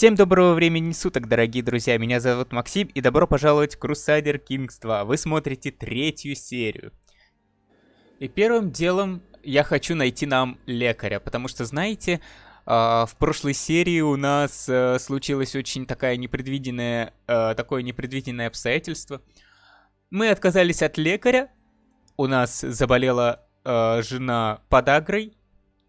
Всем доброго времени суток, дорогие друзья, меня зовут Максим, и добро пожаловать в Crusader Kings 2. Вы смотрите третью серию. И первым делом я хочу найти нам лекаря, потому что, знаете, Uh, в прошлой серии у нас uh, случилось очень такая непредвиденное, uh, такое непредвиденное обстоятельство. Мы отказались от лекаря, у нас заболела жена подагрой,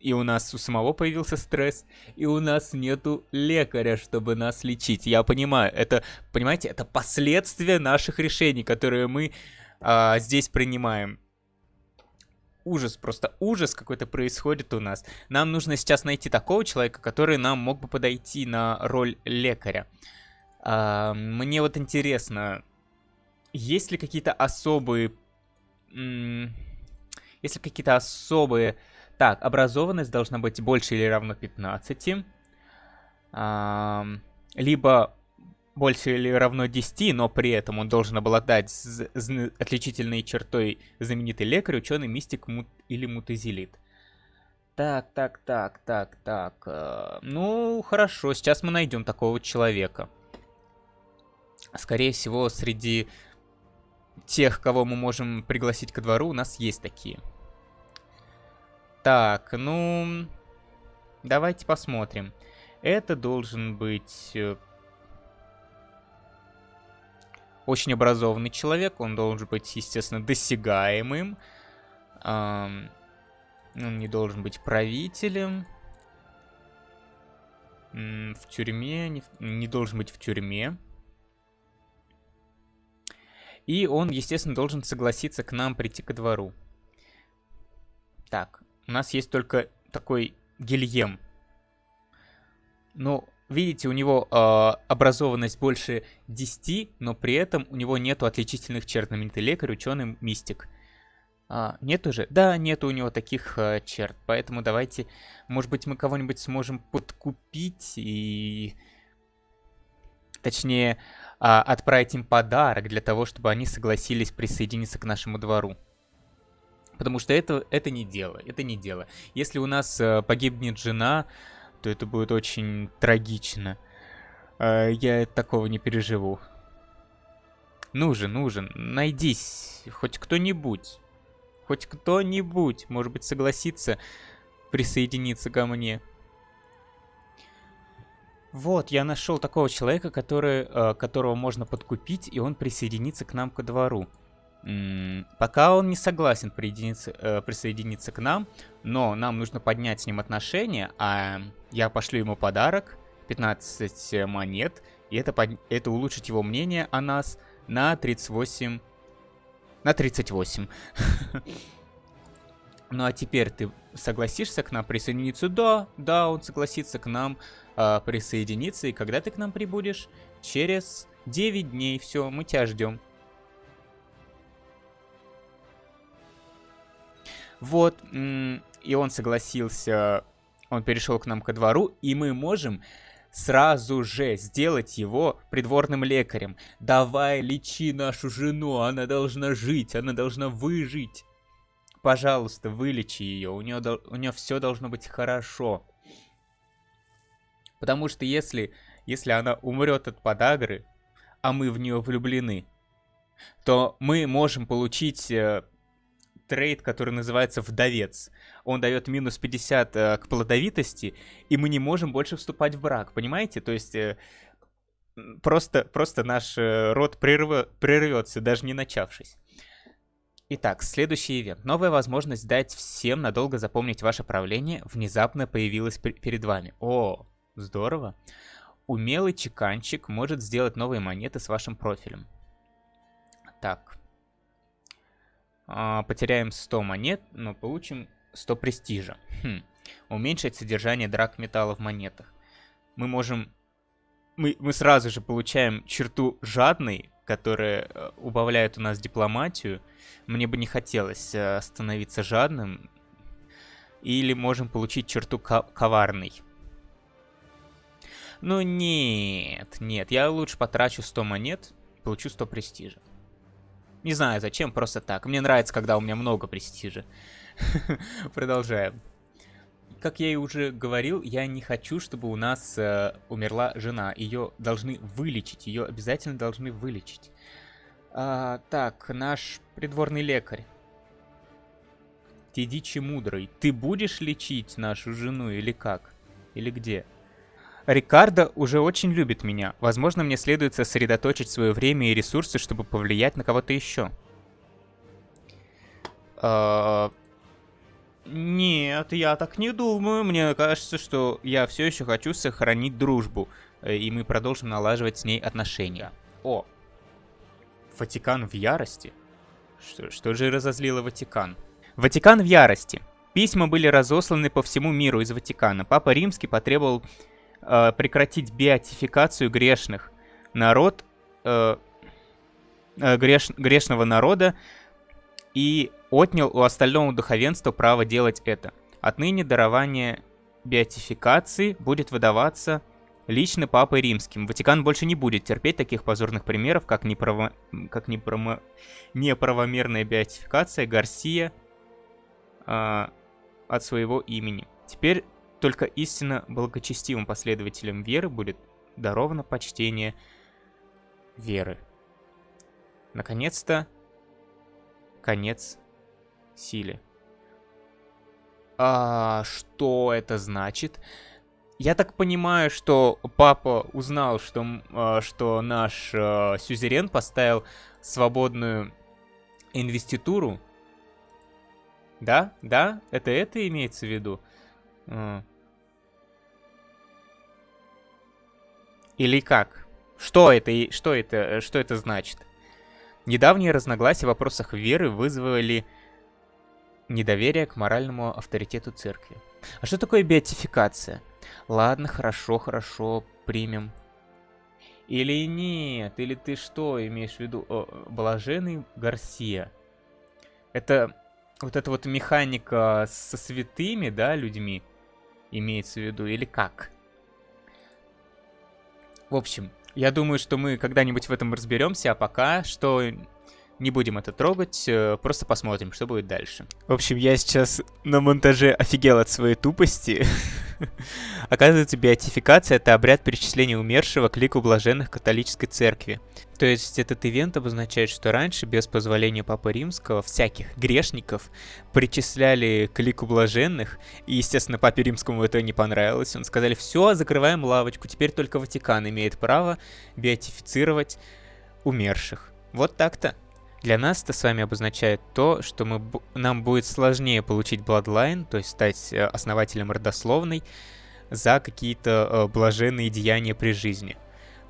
и у нас у самого появился стресс, и у нас нету лекаря, чтобы нас лечить. Я понимаю, это, понимаете, это последствия наших решений, которые мы а, здесь принимаем. Ужас, просто ужас какой-то происходит у нас. Нам нужно сейчас найти такого человека, который нам мог бы подойти на роль лекаря. А, мне вот интересно, есть ли какие-то особые... Есть ли какие-то особые так, образованность должна быть больше или равно 15. А, либо больше или равно 10, но при этом он должен обладать отличительной чертой знаменитый лекарь, ученый, мистик мут или мутазилит. Так, так, так, так, так. Э, ну, хорошо, сейчас мы найдем такого человека. Скорее всего, среди тех, кого мы можем пригласить ко двору, у нас есть такие. Так, ну... Давайте посмотрим. Это должен быть... Э, очень образованный человек. Он должен быть, естественно, досягаемым. Он не должен быть правителем. В тюрьме. Не, должен быть в тюрьме. И он, естественно, должен согласиться к нам прийти ко двору. Так, у нас есть только такой Гильем. Ну, видите, у него э, образованность больше 10, но при этом у него нету отличительных черт. Знаменитый лекарь, ученый, мистик. А, нет уже? Да, нет у него таких э, черт. Поэтому давайте, может быть, мы кого-нибудь сможем подкупить и... Точнее, э, отправить им подарок для того, чтобы они согласились присоединиться к нашему двору. Потому что это, это не дело, это не дело. Если у нас э, погибнет жена, то это будет очень трагично. Э, я такого не переживу. Нужен, нужен, найдись, хоть кто-нибудь. Хоть кто-нибудь, может быть, согласится присоединиться ко мне. Вот, я нашел такого человека, который, э, которого можно подкупить, и он присоединится к нам ко двору пока он не согласен присоединиться, э, присоединиться к нам, но нам нужно поднять с ним отношения, а я пошлю ему подарок, 15 монет, и это, под... это улучшит его мнение о нас на 38... На 38. Ну а теперь ты согласишься к нам присоединиться? Да, да, он согласится к нам э, присоединиться. И когда ты к нам прибудешь? Через 9 дней. Все, мы тебя ждем. Вот, и он согласился, он перешел к нам ко двору, и мы можем сразу же сделать его придворным лекарем. Давай, лечи нашу жену, она должна жить, она должна выжить. Пожалуйста, вылечи ее, у нее, у нее все должно быть хорошо. Потому что если, если она умрет от подагры, а мы в нее влюблены, то мы можем получить э, трейд, который называется «Вдовец». Он дает минус 50 э, к плодовитости, и мы не можем больше вступать в брак, понимаете? То есть э, просто, просто наш э, род прерв... прервется, даже не начавшись. Итак, следующий ивент. Новая возможность дать всем надолго запомнить ваше правление внезапно появилась перед вами. О, здорово. Умелый чеканщик может сделать новые монеты с вашим профилем. Так, а, потеряем 100 монет, но получим 100 престижа. Хм. Уменьшить содержание драк металла в монетах. Мы можем... Мы, мы сразу же получаем черту жадный, которая э, убавляет у нас дипломатию. Мне бы не хотелось э, становиться жадным. Или можем получить черту коварный. Ну нет, нет, я лучше потрачу 100 монет, получу 100 престижа. Не знаю зачем, просто так. Мне нравится, когда у меня много престижа. Продолжаем. как я и уже говорил, я не хочу, чтобы у нас э, умерла жена. Ее должны вылечить, ее обязательно должны вылечить. А, так, наш придворный лекарь. Тедичи мудрый, ты будешь лечить нашу жену или как? Или где? Рикардо уже очень любит меня. Возможно, мне следует сосредоточить свое время и ресурсы, чтобы повлиять на кого-то еще. А... Нет, я так не думаю. Мне кажется, что я все еще хочу сохранить дружбу. Э, и мы продолжим налаживать с ней отношения. О, Ватикан в ярости? Что, что же разозлило Ватикан? Ватикан в ярости. Письма были разосланы по всему миру из Ватикана. Папа Римский потребовал э, прекратить беатификацию грешных. Народ, э, э, греш, грешного народа и отнял у остального духовенства право делать это. Отныне дарование беатификации будет выдаваться лично Папой Римским. Ватикан больше не будет терпеть таких позорных примеров, как, неправо... как неправо... неправомерная беатификация Гарсия э, от своего имени. Теперь только истинно благочестивым последователям веры будет даровано почтение веры. Наконец-то конец силе. А что это значит? Я так понимаю, что папа узнал, что, э, что наш э, сюзерен поставил свободную инвеституру. Да? Да? Это это имеется в виду? Или как? Что это, что это, что это значит? Недавние разногласия в вопросах веры вызвали недоверие к моральному авторитету церкви. А что такое беатификация? Ладно, хорошо, хорошо, примем. Или нет? Или ты что имеешь в виду? О, блаженный Гарсия. Это вот эта вот механика со святыми, да, людьми имеется в виду? Или как? В общем, я думаю, что мы когда-нибудь в этом разберемся, а пока что не будем это трогать, э, просто посмотрим, что будет дальше. В общем, я сейчас на монтаже офигел от своей тупости. Оказывается, беатификация — это обряд перечисления умершего к лику блаженных католической церкви. То есть этот ивент обозначает, что раньше, без позволения Папы Римского, всяких грешников причисляли к лику блаженных, и, естественно, Папе Римскому это не понравилось. Он сказали, все, закрываем лавочку, теперь только Ватикан имеет право беатифицировать умерших. Вот так-то. Для нас это с вами обозначает то, что мы, нам будет сложнее получить Bloodline, то есть стать э, основателем родословной, за какие-то э, блаженные деяния при жизни.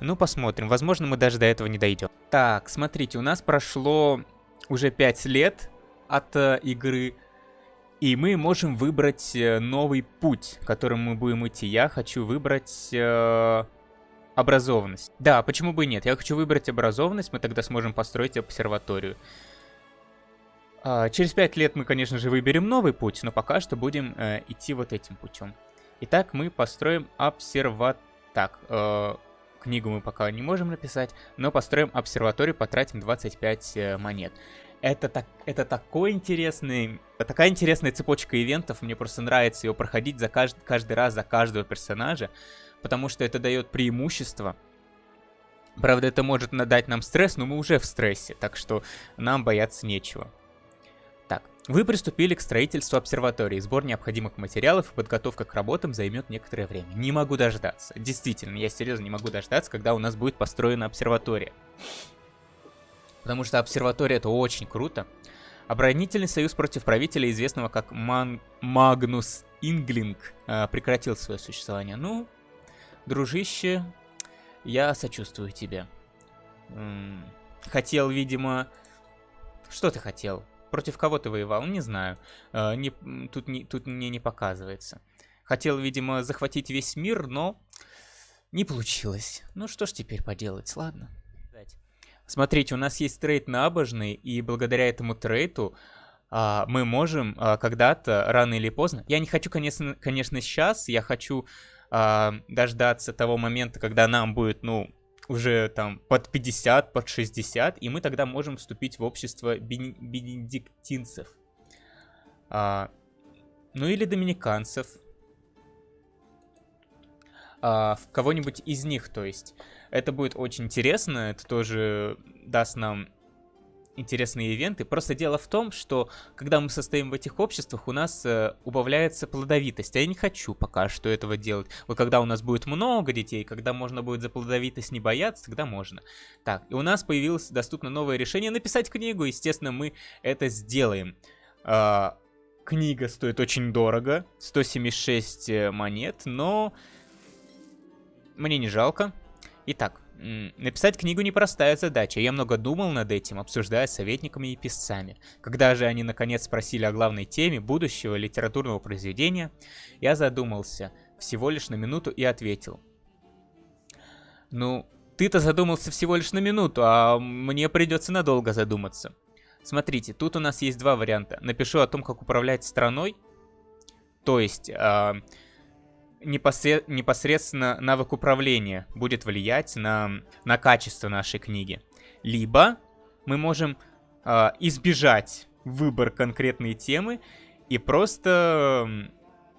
Ну, посмотрим. Возможно, мы даже до этого не дойдем. Так, смотрите, у нас прошло уже 5 лет от э, игры, и мы можем выбрать новый путь, которым мы будем идти. Я хочу выбрать... Образованность. Да, почему бы и нет? Я хочу выбрать образованность, мы тогда сможем построить обсерваторию. А, через пять лет мы, конечно же, выберем новый путь, но пока что будем э, идти вот этим путем. Итак, мы построим обсерват... Так, э, книгу мы пока не можем написать, но построим обсерваторию, потратим 25 э, монет. Это, так, это такой интересный, такая интересная цепочка ивентов, мне просто нравится ее проходить за кажд, каждый раз за каждого персонажа потому что это дает преимущество. Правда, это может дать нам стресс, но мы уже в стрессе, так что нам бояться нечего. Так, вы приступили к строительству обсерватории. Сбор необходимых материалов и подготовка к работам займет некоторое время. Не могу дождаться. Действительно, я серьезно не могу дождаться, когда у нас будет построена обсерватория. Потому что обсерватория это очень круто. Оборонительный союз против правителя, известного как Ман Магнус Инглинг, э, прекратил свое существование. Ну, Дружище, я сочувствую тебе. Хотел, видимо... Что ты хотел? Против кого ты воевал? Не знаю. Э, не, тут, не, тут мне не показывается. Хотел, видимо, захватить весь мир, но не получилось. Ну что ж теперь поделать, ладно. Смотрите, у нас есть трейд набожный, и благодаря этому трейду а, мы можем а, когда-то, рано или поздно... Я не хочу, конечно, конечно, сейчас, я хочу э, дождаться того момента, когда нам будет, ну, уже там под 50, под 60, и мы тогда можем вступить в общество бен бенедиктинцев. А, ну или доминиканцев. А, в кого-нибудь из них, то есть. Это будет очень интересно, это тоже даст нам интересные ивенты. Просто дело в том, что когда мы состоим в этих обществах, у нас э, убавляется плодовитость. А я не хочу пока что этого делать. Вот когда у нас будет много детей, когда можно будет за плодовитость не бояться, тогда можно. Так, и у нас появилось доступно новое решение написать книгу. Естественно, мы это сделаем. Э, книга стоит очень дорого. 176 э, монет, но мне не жалко. Итак, Написать книгу непростая задача, я много думал над этим, обсуждая с советниками и писцами. Когда же они наконец спросили о главной теме будущего литературного произведения, я задумался всего лишь на минуту и ответил. Ну, ты-то задумался всего лишь на минуту, а мне придется надолго задуматься. Смотрите, тут у нас есть два варианта. Напишу о том, как управлять страной, то есть... Э, непосред... непосредственно навык управления будет влиять на, на качество нашей книги. Либо мы можем э, избежать выбор конкретной темы и просто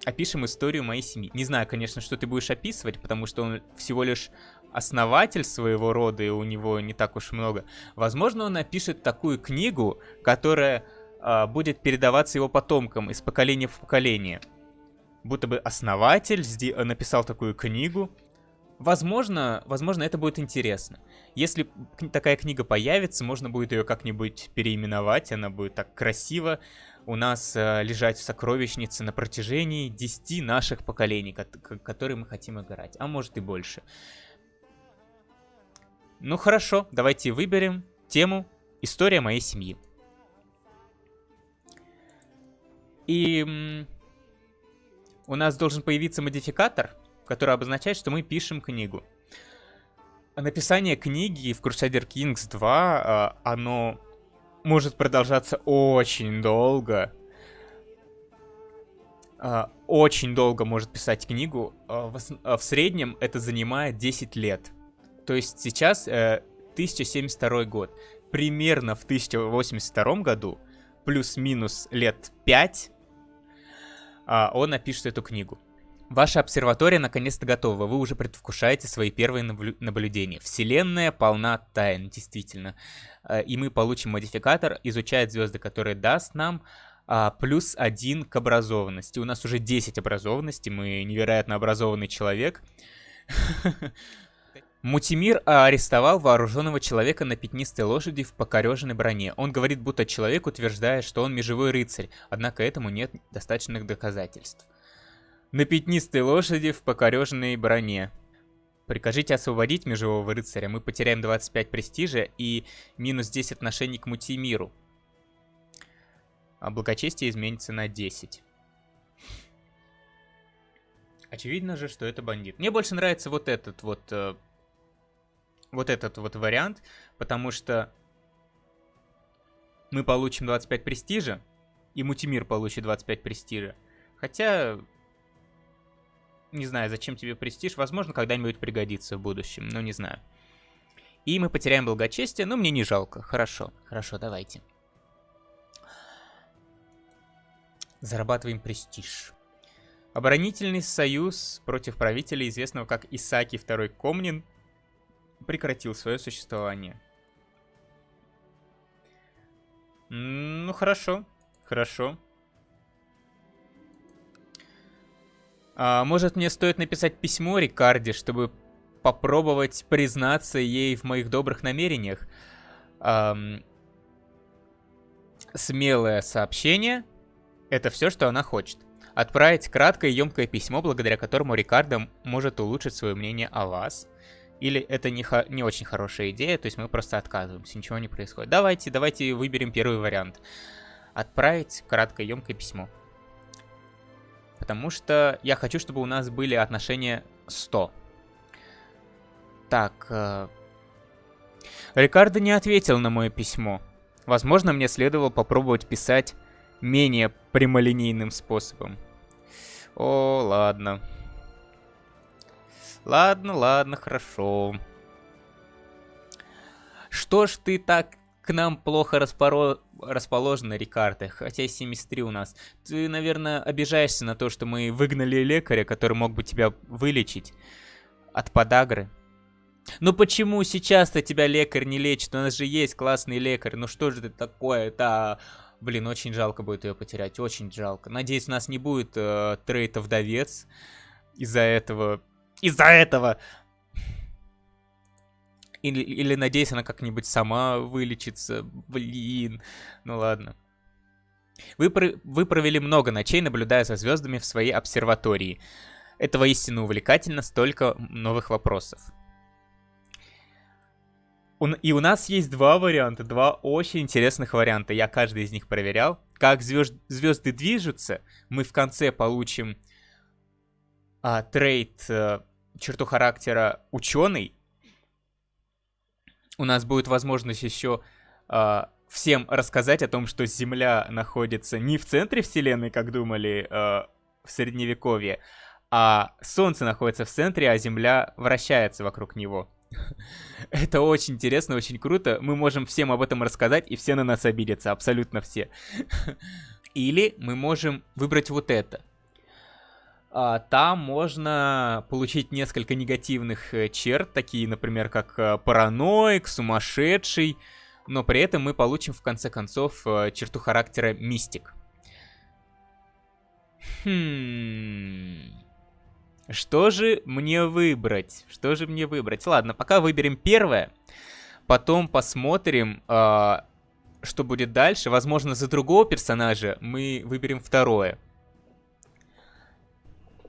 опишем историю моей семьи. Не знаю, конечно, что ты будешь описывать, потому что он всего лишь основатель своего рода, и у него не так уж много. Возможно, он напишет такую книгу, которая э, будет передаваться его потомкам из поколения в поколение будто бы основатель э, написал такую книгу. Возможно, возможно, это будет интересно. Если такая книга появится, можно будет ее как-нибудь переименовать, она будет так красиво у нас э, лежать в сокровищнице на протяжении 10 наших поколений, которые мы хотим играть, а может и больше. Ну хорошо, давайте выберем тему «История моей семьи». И у нас должен появиться модификатор, который обозначает, что мы пишем книгу. Написание книги в Crusader Kings 2, а, оно может продолжаться очень долго. А, очень долго может писать книгу. А, в среднем это занимает 10 лет. То есть сейчас 1072 э, год. Примерно в 1082 году, плюс-минус лет 5, а, он напишет эту книгу. Ваша обсерватория наконец-то готова, вы уже предвкушаете свои первые наблюдения. Вселенная полна тайн, действительно. А, и мы получим модификатор, изучает звезды, который даст нам а, плюс один к образованности. У нас уже 10 образованностей, мы невероятно образованный человек. Мутимир арестовал вооруженного человека на пятнистой лошади в покореженной броне. Он говорит, будто человек утверждает, что он межевой рыцарь, однако этому нет достаточных доказательств. На пятнистой лошади в покореженной броне. Прикажите освободить межевого рыцаря, мы потеряем 25 престижа и минус 10 отношений к Мутимиру. А благочестие изменится на 10. Очевидно же, что это бандит. Мне больше нравится вот этот вот э, вот этот вот вариант, потому что мы получим 25 престижа, и Мутимир получит 25 престижа. Хотя, не знаю, зачем тебе престиж, возможно, когда-нибудь пригодится в будущем, но не знаю. И мы потеряем благочестие, но мне не жалко. Хорошо, хорошо, давайте. Зарабатываем престиж. Оборонительный союз против правителя, известного как Исаки II Комнин, прекратил свое существование. Ну, хорошо. Хорошо. А, может, мне стоит написать письмо Рикарде, чтобы попробовать признаться ей в моих добрых намерениях? Ам... Смелое сообщение — это все, что она хочет. Отправить краткое и емкое письмо, благодаря которому Рикардо может улучшить свое мнение о вас — или это не, не очень хорошая идея, то есть мы просто отказываемся, ничего не происходит. Давайте, давайте выберем первый вариант. Отправить краткое, емкое письмо. Потому что я хочу, чтобы у нас были отношения 100. Так. Э... Рикардо не ответил на мое письмо. Возможно, мне следовало попробовать писать менее прямолинейным способом. О, ладно. Ладно, ладно, хорошо. Что ж ты так к нам плохо распоро... расположена, Рикардо, хотя 73 у нас. Ты, наверное, обижаешься на то, что мы выгнали лекаря, который мог бы тебя вылечить. от подагры. Ну почему сейчас-то тебя лекарь не лечит? У нас же есть классный лекарь. Ну что же это такое? Это... Блин, очень жалко будет ее потерять. Очень жалко. Надеюсь, у нас не будет э, трейта вдовец. Из-за этого... Из-за этого! Или, или надеюсь, она как-нибудь сама вылечится. Блин. Ну ладно. Вы, про... вы провели много ночей, наблюдая за звездами в своей обсерватории. Это воистину увлекательно, столько новых вопросов. И у нас есть два варианта, два очень интересных варианта. Я каждый из них проверял. Как звезд, звезды движутся, мы в конце получим а, трейд а, черту характера ученый. У нас будет возможность еще а, всем рассказать о том, что Земля находится не в центре Вселенной, как думали а, в Средневековье, а Солнце находится в центре, а Земля вращается вокруг него. Это очень интересно, очень круто. Мы можем всем об этом рассказать, и все на нас обидятся, абсолютно все. Или мы можем выбрать вот это. А, там можно получить несколько негативных э, черт, такие, например, как э, параноик, сумасшедший, но при этом мы получим в конце концов э, черту характера мистик. Хм... Что же мне выбрать? Что же мне выбрать? Ладно, пока выберем первое. Потом посмотрим, э, что будет дальше. Возможно, за другого персонажа мы выберем второе.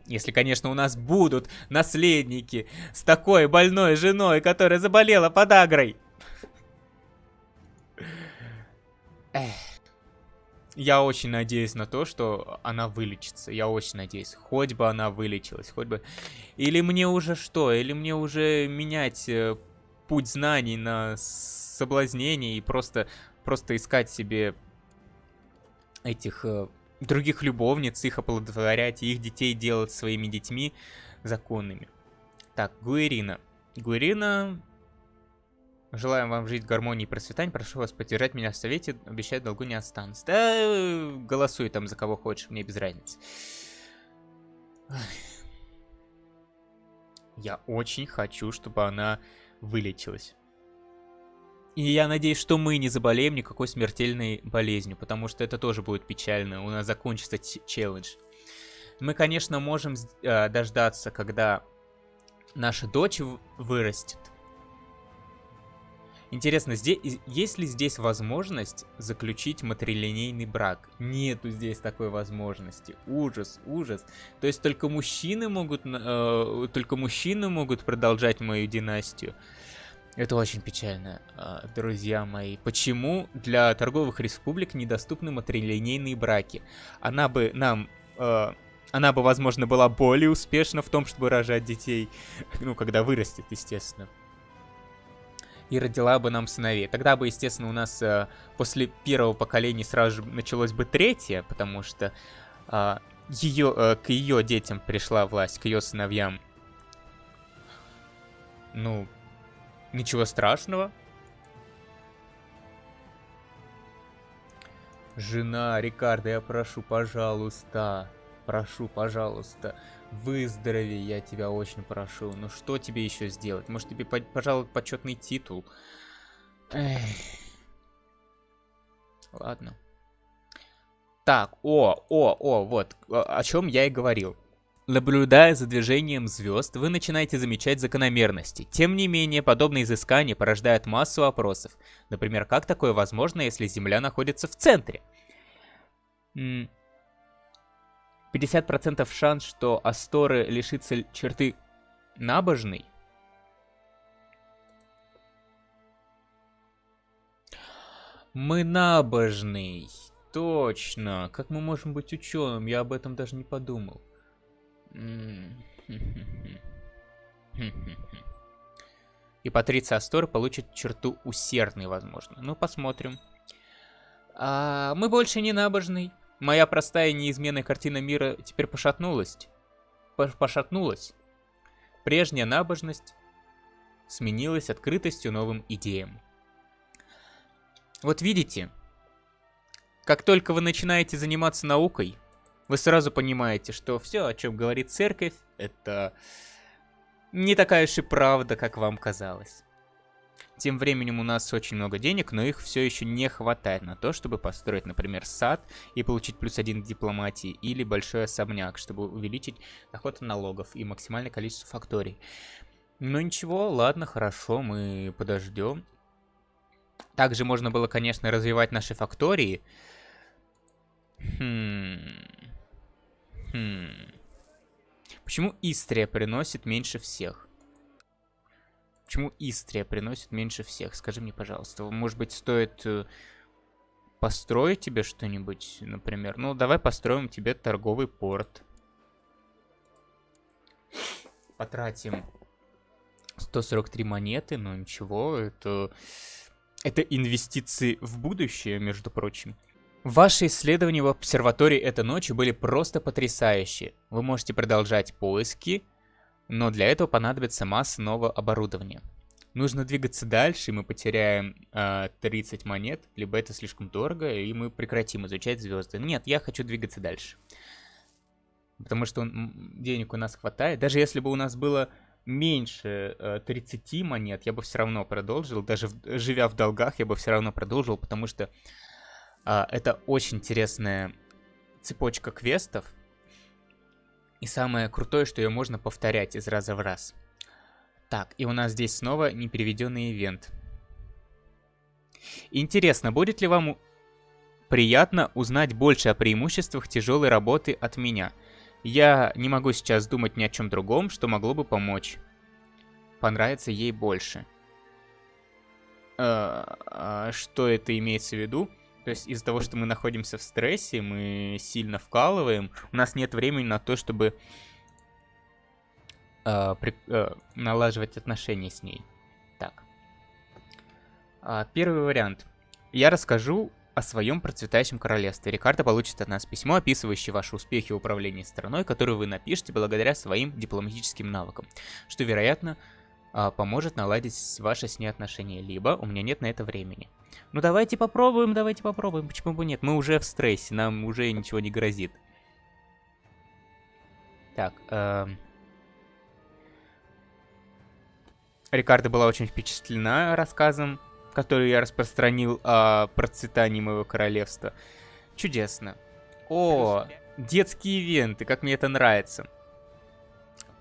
Если, конечно, у нас будут наследники с такой больной женой, которая заболела подагрой. Я очень надеюсь на то, что она вылечится. Я очень надеюсь. Хоть бы она вылечилась, хоть бы... Или мне уже что? Или мне уже менять э, путь знаний на соблазнение и просто, просто искать себе этих э, других любовниц, их оплодотворять, и их детей делать своими детьми законными. Так, Гуэрина. Гуэрина Желаем вам жить в гармонии и процветании. Прошу вас поддержать меня в совете. Обещаю, долгу не останусь. Да, голосуй там за кого хочешь, мне без разницы. Я очень хочу, чтобы она вылечилась. И я надеюсь, что мы не заболеем никакой смертельной болезнью, потому что это тоже будет печально. У нас закончится челлендж. Мы, конечно, можем э, дождаться, когда наша дочь вырастет. Интересно, здесь, есть ли здесь возможность заключить матрилинейный брак? Нету здесь такой возможности. Ужас, ужас. То есть только мужчины могут, э, только мужчины могут продолжать мою династию. Это очень печально, э, друзья мои. Почему для торговых республик недоступны матрилинейные браки? Она бы нам... Э, она бы, возможно, была более успешна в том, чтобы рожать детей. Ну, когда вырастет, естественно и родила бы нам сыновей. Тогда бы, естественно, у нас э, после первого поколения сразу же началось бы третье, потому что ее, к ее детям пришла власть, к ее сыновьям. Ну, ничего страшного. Жена Рикардо, я прошу, пожалуйста, прошу, пожалуйста, Выздорови, я тебя очень прошу. Ну что тебе еще сделать? Может тебе, пожалуй, почетный титул? Эх. Ладно. Так, о, о, о, вот, о чем я и говорил. Наблюдая за движением звезд, вы начинаете замечать закономерности. Тем не менее, подобные изыскания порождают массу вопросов. Например, как такое возможно, если Земля находится в центре? 50% шанс, что Асторы лишится черты набожной. Мы набожный. Точно. Как мы можем быть ученым? Я об этом даже не подумал. И Патриция Астор получит черту усердный, возможно. Ну, посмотрим. А, мы больше не набожный. Моя простая неизменная картина мира теперь пошатнулась. Пошатнулась. Прежняя набожность сменилась открытостью новым идеям. Вот видите, как только вы начинаете заниматься наукой, вы сразу понимаете, что все, о чем говорит церковь, это не такая уж и правда, как вам казалось. Тем временем у нас очень много денег, но их все еще не хватает на то, чтобы построить, например, сад и получить плюс один к дипломатии, или большой особняк, чтобы увеличить доход налогов и максимальное количество факторий. Ну ничего, ладно, хорошо, мы подождем. Также можно было, конечно, развивать наши фактории. Хм. Хм. Почему Истрия приносит меньше всех? Почему Истрия приносит меньше всех? Скажи мне, пожалуйста. Может быть, стоит э, построить тебе что-нибудь, например? Ну, давай построим тебе торговый порт. Потратим 143 монеты, но ничего, это... Это инвестиции в будущее, между прочим. Ваши исследования в обсерватории этой ночью были просто потрясающие. Вы можете продолжать поиски, но для этого понадобится масса нового оборудования. Нужно двигаться дальше, и мы потеряем э, 30 монет, либо это слишком дорого, и мы прекратим изучать звезды. Нет, я хочу двигаться дальше. Потому что денег у нас хватает. Даже если бы у нас было меньше э, 30 монет, я бы все равно продолжил. Даже в, живя в долгах, я бы все равно продолжил, потому что а, это очень интересная цепочка квестов. И самое крутое, что ее можно повторять из раза в раз. Так, и у нас здесь снова непереведенный ивент. Интересно, будет ли вам приятно узнать больше о преимуществах тяжелой работы от меня? Я не могу сейчас думать ни о чем другом, что могло бы помочь. Понравится ей больше. Э, а что это имеется в виду? То есть из-за того, что мы находимся в стрессе, мы сильно вкалываем, у нас нет времени на то, чтобы э, при, э, налаживать отношения с ней. Так. А, первый вариант. Я расскажу о своем процветающем королевстве. Рикардо получит от нас письмо, описывающее ваши успехи в управлении страной, которое вы напишете благодаря своим дипломатическим навыкам, что, вероятно, поможет наладить ваши с ней отношения, либо у меня нет на это времени. Ну давайте попробуем, давайте попробуем, почему бы нет? Мы уже в стрессе, нам уже ничего не грозит. Так, э... Рикардо была очень впечатлена рассказом, который я распространил о процветании моего королевства. Чудесно. О, детские ивенты, как мне это нравится.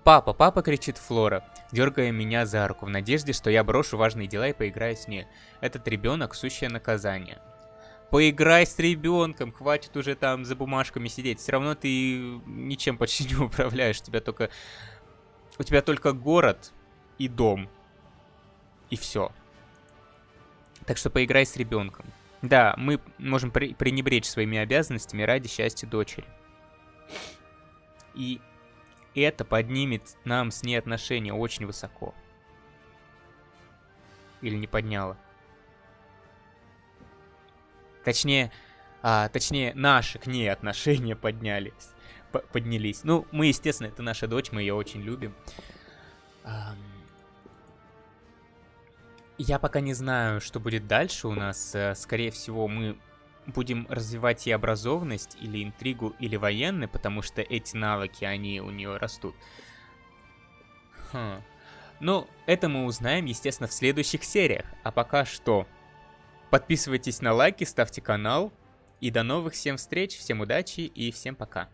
«Папа, папа!» — кричит Флора, дергая меня за руку, в надежде, что я брошу важные дела и поиграю с ней. Этот ребенок — сущее наказание. Поиграй с ребенком, хватит уже там за бумажками сидеть. Все равно ты ничем почти не управляешь. У тебя только... У тебя только город и дом. И все. Так что поиграй с ребенком. Да, мы можем пренебречь своими обязанностями ради счастья дочери. И это поднимет нам с ней отношения очень высоко. Или не подняло. Точнее, а, точнее, наши к ней отношения поднялись. поднялись. Ну, мы, естественно, это наша дочь, мы ее очень любим. Я пока не знаю, что будет дальше у нас. Э, скорее всего, мы будем развивать и образованность, или интригу, или военный, потому что эти навыки, они у нее растут. Хм. Ну, это мы узнаем, естественно, в следующих сериях. А пока что, подписывайтесь на лайки, ставьте канал. И до новых всем встреч, всем удачи и всем пока.